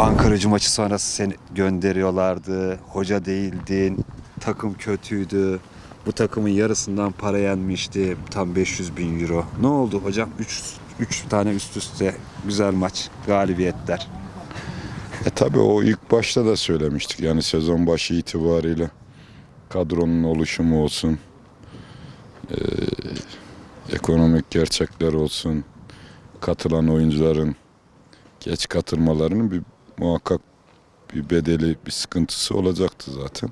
Ankaracı maçı sonrası seni gönderiyorlardı. Hoca değildin. Takım kötüydü. Bu takımın yarısından para yenmişti. Tam 500 bin euro. Ne oldu hocam? 3 3 tane üst üste güzel maç, galibiyetler. E tabi o ilk başta da söylemiştik. Yani sezon başı itibariyle kadronun oluşumu olsun, e, ekonomik gerçekler olsun, katılan oyuncuların geç katılmalarının bir muhakkak bir bedeli, bir sıkıntısı olacaktı zaten.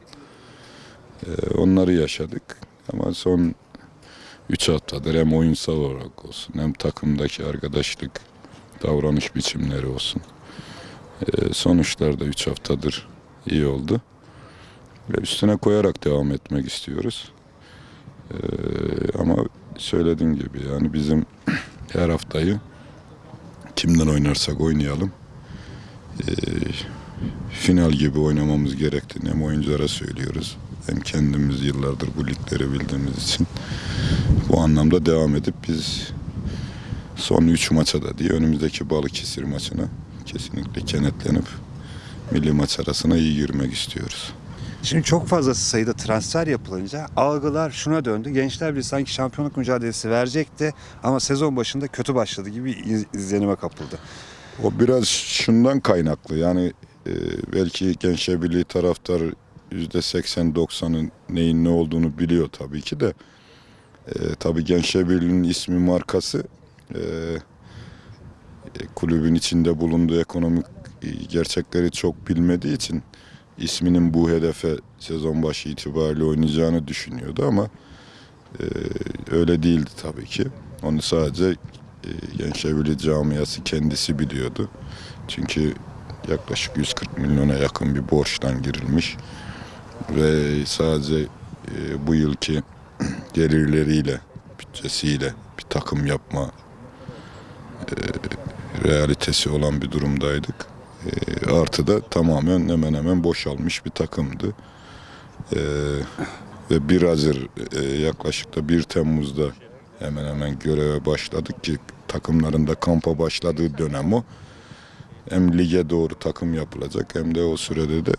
E, onları yaşadık ama son 3 haftadır hem oyunsal olarak olsun hem takımdaki arkadaşlık, davranış biçimleri olsun. Ee, sonuçlar da 3 haftadır iyi oldu. Ve üstüne koyarak devam etmek istiyoruz. Ee, ama söylediğim gibi yani bizim her haftayı kimden oynarsak oynayalım ee, final gibi oynamamız gerektiğini hem oyunculara söylüyoruz hem kendimiz yıllardır bu ligleri bildiğimiz için bu anlamda devam edip biz son 3 maça da diye önümüzdeki Balıkesir maçına kesinlikle kenetlenip milli maç arasına iyi girmek istiyoruz. Şimdi çok fazla sayıda transfer yapılınca algılar şuna döndü. Gençler bir sanki şampiyonluk mücadelesi verecekti ama sezon başında kötü başladı gibi iz- izlenime kapıldı. O biraz şundan kaynaklı yani e, belki Gençler Birliği taraftar %80-90'ın neyin ne olduğunu biliyor tabii ki de e, tabii Gençler Birliği'nin ismi markası e, e, kulübün içinde bulunduğu ekonomik e, gerçekleri çok bilmediği için isminin bu hedefe sezon başı itibariyle oynayacağını düşünüyordu ama e, öyle değildi tabii ki. Onu sadece e, Gençler Birliği camiası kendisi biliyordu. Çünkü yaklaşık 140 milyona yakın bir borçtan girilmiş ve sadece e, bu yılki gelirleriyle, bütçesiyle bir takım yapma e, realitesi olan bir durumdaydık. Artı da tamamen hemen hemen boşalmış bir takımdı. Ve 1 Hazır yaklaşık da 1 Temmuz'da hemen hemen göreve başladık ki takımların da kampa başladığı dönem o. Hem lige doğru takım yapılacak hem de o sürede de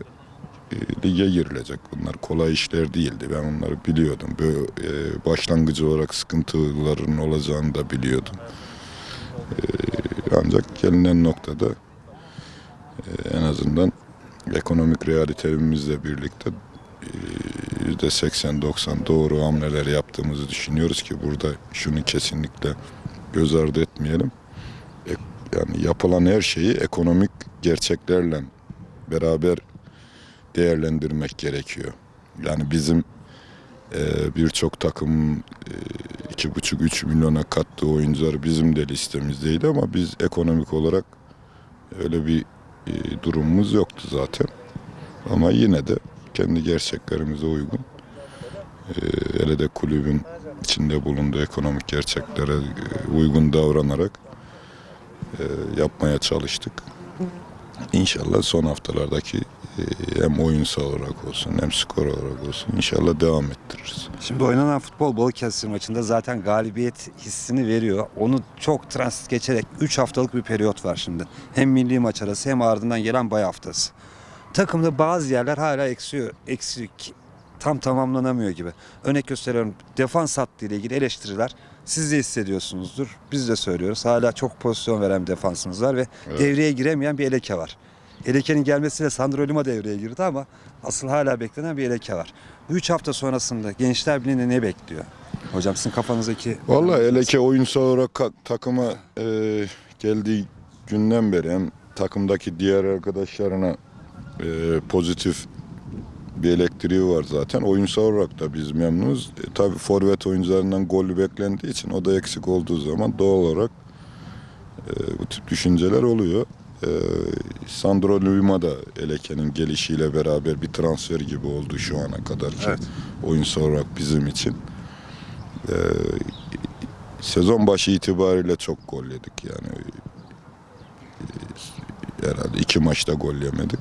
e, lige girilecek. Bunlar kolay işler değildi. Ben onları biliyordum. Böyle e, başlangıcı olarak sıkıntıların olacağını da biliyordum. E, ancak gelinen noktada en azından ekonomik realiterimizle birlikte %80-90 doğru hamleler yaptığımızı düşünüyoruz ki burada şunu kesinlikle göz ardı etmeyelim. E, Yani yapılan her şeyi ekonomik gerçeklerle beraber değerlendirmek gerekiyor. Yani bizim e, birçok takım e, iki buçuk üç milyona kattığı oyuncular bizim de listemizdeydi ama biz ekonomik olarak öyle bir e, durumumuz yoktu zaten. Ama yine de kendi gerçeklerimize uygun e, hele de kulübün içinde bulunduğu ekonomik gerçeklere e, uygun davranarak e, yapmaya çalıştık. İnşallah son haftalardaki e, hem oyunsal olarak olsun hem skor olarak olsun inşallah devam ettiririz. Şimdi oynanan futbol Balıkesir maçında zaten galibiyet hissini veriyor. Onu çok transit geçerek 3 haftalık bir periyot var şimdi. Hem milli maç arası hem ardından gelen bay haftası. Takımda bazı yerler hala eksiyor, eksik, tam tamamlanamıyor gibi. Örnek gösteriyorum defans hattı ile ilgili eleştiriler siz de hissediyorsunuzdur. Biz de söylüyoruz. Hala çok pozisyon veren bir defansımız var ve devreye giremeyen bir eleke var. Eleke'nin gelmesiyle Sandro Lima devreye girdi ama asıl hala beklenen bir eleke var. Bu üç hafta sonrasında Gençler Birliği'ne ne bekliyor? Hocam sizin kafanızdaki... Vallahi Eleke oyunsal olarak takıma e, geldiği günden beri hem takımdaki diğer arkadaşlarına e, pozitif bir elektriği var zaten. Oyunsal olarak da biz memnunuz. E, tabii forvet oyuncularından golü beklendiği için o da eksik olduğu zaman doğal olarak e, bu tip düşünceler oluyor. E, Sandro Lima da Eleke'nin gelişiyle beraber bir transfer gibi oldu şu ana kadar ki Evet. oyunsal olarak bizim için. E, sezon başı itibariyle çok gol yedik yani. E, herhalde iki maçta gol yemedik.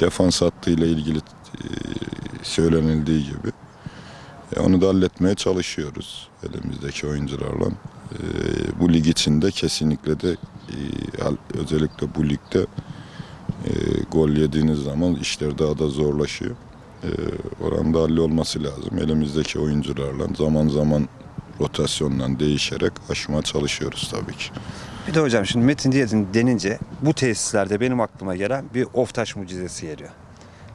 Defans hattıyla ilgili e, söylenildiği gibi. E, onu da halletmeye çalışıyoruz elimizdeki oyuncularla. E, bu lig içinde kesinlikle de özellikle bu ligde gol yediğiniz zaman işler daha da zorlaşıyor. Oranda hallolması lazım. Elimizdeki oyuncularla zaman zaman rotasyonla değişerek aşmaya çalışıyoruz tabii ki. Bir de hocam şimdi Metin Diyet'in denince bu tesislerde benim aklıma gelen bir Oftaş mucizesi geliyor.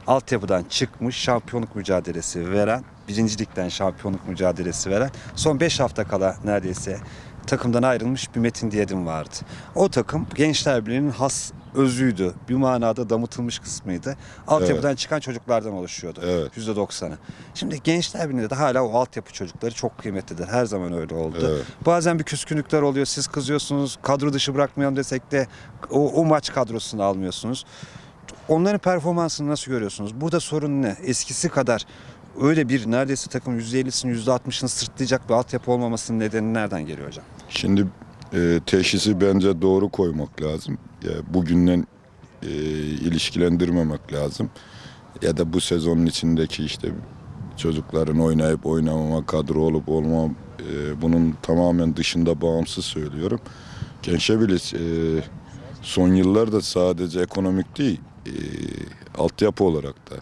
Altyapıdan çıkmış şampiyonluk mücadelesi veren, birincilikten şampiyonluk mücadelesi veren son 5 hafta kala neredeyse takımdan ayrılmış bir Metin Diyet'in vardı. O takım Gençler Birliği'nin has özüydü. Bir manada damıtılmış kısmıydı. Altyapıdan çıkan çocuklardan oluşuyordu. Evet. %90'ı. Şimdi Gençler Birliği'nde de hala o altyapı çocukları çok kıymetlidir. Her zaman öyle oldu. Evet. Bazen bir küskünlükler oluyor. Siz kızıyorsunuz. Kadro dışı bırakmayalım desek de o, o maç kadrosunu almıyorsunuz. Onların performansını nasıl görüyorsunuz? Burada sorun ne? Eskisi kadar öyle bir neredeyse takım %50'sini %60'ını sırtlayacak bir altyapı olmamasının nedeni nereden geliyor hocam? Şimdi e, teşhisi bence doğru koymak lazım. Bugünden e, ilişkilendirmemek lazım. Ya da bu sezonun içindeki işte çocukların oynayıp oynamama, kadro olup olmam e, bunun tamamen dışında bağımsız söylüyorum. Gençebilis e, son yıllarda sadece ekonomik değil, e, altyapı olarak da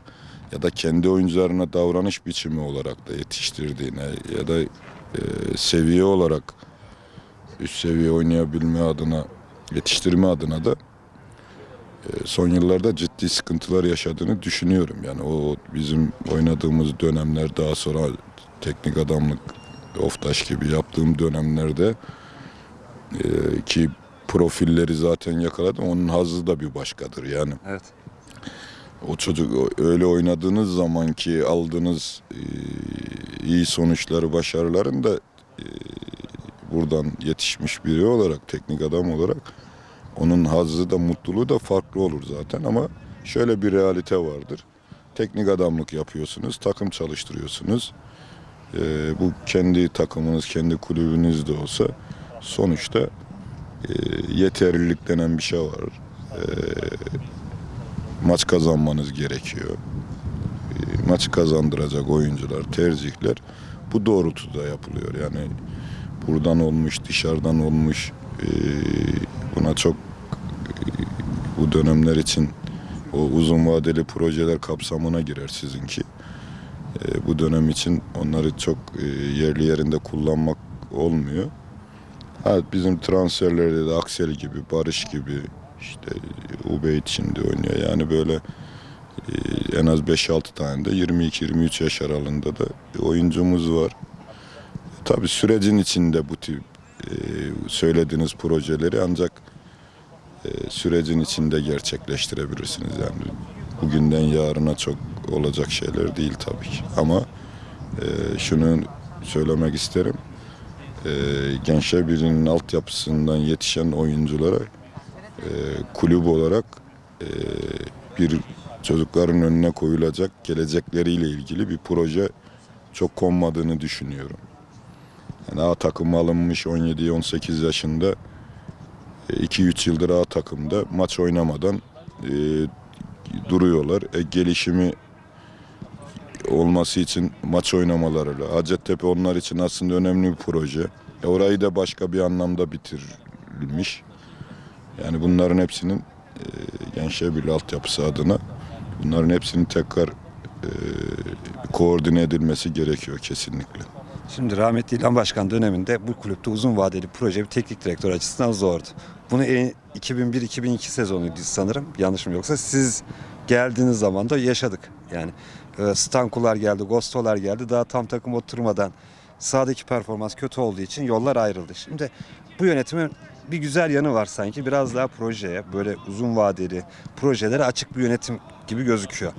ya da kendi oyuncularına davranış biçimi olarak da yetiştirdiğine ya da e, seviye olarak üst seviye oynayabilme adına, yetiştirme adına da e, son yıllarda ciddi sıkıntılar yaşadığını düşünüyorum. Yani o bizim oynadığımız dönemler daha sonra teknik adamlık, oftaş gibi yaptığım dönemlerde e, ki profilleri zaten yakaladım. Onun hazzı da bir başkadır yani. Evet. O çocuk öyle oynadığınız zaman ki aldığınız e, iyi sonuçları, başarıların da buradan yetişmiş biri olarak, teknik adam olarak onun hazzı da mutluluğu da farklı olur zaten ama şöyle bir realite vardır. Teknik adamlık yapıyorsunuz, takım çalıştırıyorsunuz. E, bu kendi takımınız, kendi kulübünüz de olsa sonuçta e, yeterlilik denen bir şey var. E, maç kazanmanız gerekiyor. E, Maçı kazandıracak oyuncular, tercihler bu doğrultuda yapılıyor. Yani buradan olmuş, dışarıdan olmuş e, buna çok e, bu dönemler için o uzun vadeli projeler kapsamına girer sizinki. E, bu dönem için onları çok e, yerli yerinde kullanmak olmuyor. Ha, bizim transferlerde de Aksel gibi, Barış gibi, işte Ubeyt şimdi oynuyor. Yani böyle e, en az 5-6 tane de 22-23 yaş aralığında da oyuncumuz var. Tabii sürecin içinde bu tip e, söylediğiniz projeleri ancak e, sürecin içinde gerçekleştirebilirsiniz. Yani bugünden yarına çok olacak şeyler değil tabii ki. Ama e, şunu söylemek isterim. E, Gençler Birliği'nin altyapısından yetişen oyunculara e, kulüp olarak e, bir çocukların önüne koyulacak gelecekleriyle ilgili bir proje çok konmadığını düşünüyorum. Yani A takıma alınmış 17-18 yaşında 2-3 yıldır A takımda maç oynamadan e, duruyorlar. E, gelişimi olması için maç oynamaları. Hacettepe onlar için aslında önemli bir proje. E, orayı da başka bir anlamda bitirilmiş. Yani bunların hepsinin e, Gençler Birliği altyapısı adına bunların hepsinin tekrar e, koordine edilmesi gerekiyor kesinlikle. Şimdi rahmetli İlhan Başkan döneminde bu kulüpte uzun vadeli proje bir teknik direktör açısından zordu. Bunu en- 2001-2002 sezonuydu sanırım. Yanlış mı yoksa siz geldiğiniz zaman da yaşadık. Yani e, Stankular geldi, Gostolar geldi. Daha tam takım oturmadan sahadaki performans kötü olduğu için yollar ayrıldı. Şimdi bu yönetimin bir güzel yanı var sanki. Biraz daha projeye, böyle uzun vadeli projelere açık bir yönetim gibi gözüküyor.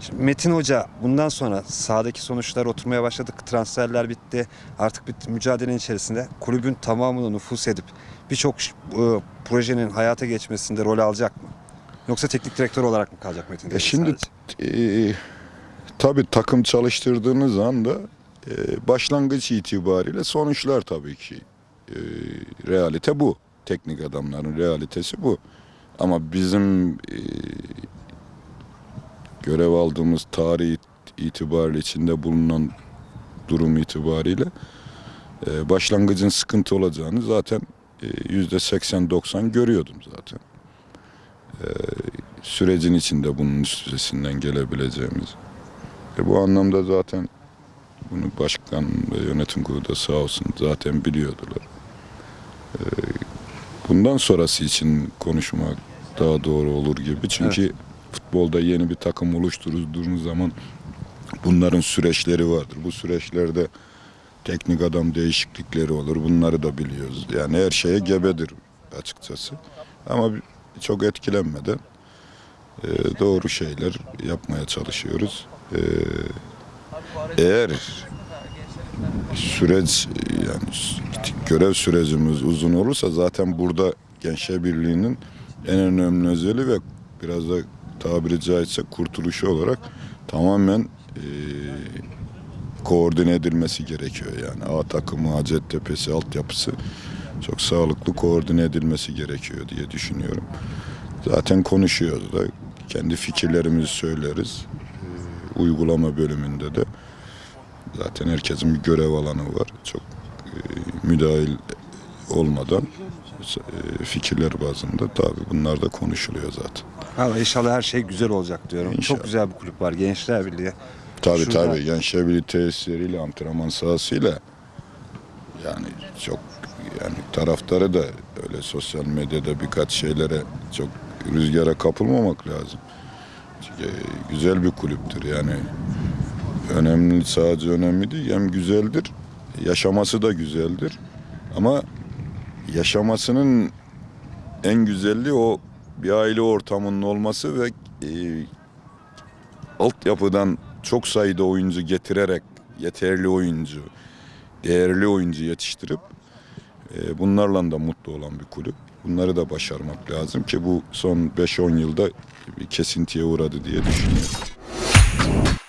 Şimdi Metin Hoca bundan sonra sahadaki sonuçlar oturmaya başladık. Transferler bitti. Artık bir mücadelenin içerisinde kulübün tamamını nüfus edip birçok e, projenin hayata geçmesinde rol alacak mı? Yoksa teknik direktör olarak mı kalacak Metin? E şimdi sadece? e, tabii takım çalıştırdığınız anda e, başlangıç itibariyle sonuçlar tabii ki e, realite bu. Teknik adamların realitesi bu. Ama bizim e, görev aldığımız tarih itibariyle içinde bulunan durum itibariyle e, başlangıcın sıkıntı olacağını zaten e, yüzde 80-90 görüyordum zaten. sürecin içinde bunun üstesinden gelebileceğimiz. E bu anlamda zaten bunu başkan ve yönetim kurulu da sağ olsun zaten biliyordular. E, bundan sonrası için konuşmak daha doğru olur gibi. Çünkü futbolda yeni bir takım oluşturduğunuz zaman bunların süreçleri vardır. Bu süreçlerde teknik adam değişiklikleri olur. Bunları da biliyoruz. Yani her şeye gebedir açıkçası. Ama çok etkilenmeden e, doğru şeyler yapmaya çalışıyoruz. E, eğer süreç yani görev sürecimiz uzun olursa zaten burada Gençler Birliği'nin en önemli özelliği ve biraz da tabiri caizse kurtuluşu olarak tamamen e, koordine edilmesi gerekiyor yani. A takımı, Hacettepe'si, altyapısı çok sağlıklı koordine edilmesi gerekiyor diye düşünüyorum. Zaten konuşuyoruz da kendi fikirlerimizi söyleriz. Uygulama bölümünde de zaten herkesin bir görev alanı var. Çok e, müdahil olmadan fikirler bazında tabii bunlar da konuşuluyor zaten. Valla inşallah her şey güzel olacak diyorum. İnşallah. Çok güzel bir kulüp var Gençler Birliği. Tabii Şurada- tabii Gençler Birliği tesisleriyle, antrenman sahasıyla yani çok yani taraftarı da öyle sosyal medyada birkaç şeylere çok rüzgara kapılmamak lazım. Çünkü güzel bir kulüptür yani. Önemli sadece önemli değil hem güzeldir. Yaşaması da güzeldir. Ama yaşamasının en güzelliği o bir aile ortamının olması ve e, altyapıdan çok sayıda oyuncu getirerek yeterli oyuncu, değerli oyuncu yetiştirip e, bunlarla da mutlu olan bir kulüp. Bunları da başarmak lazım ki bu son 5-10 yılda bir kesintiye uğradı diye düşünüyorum.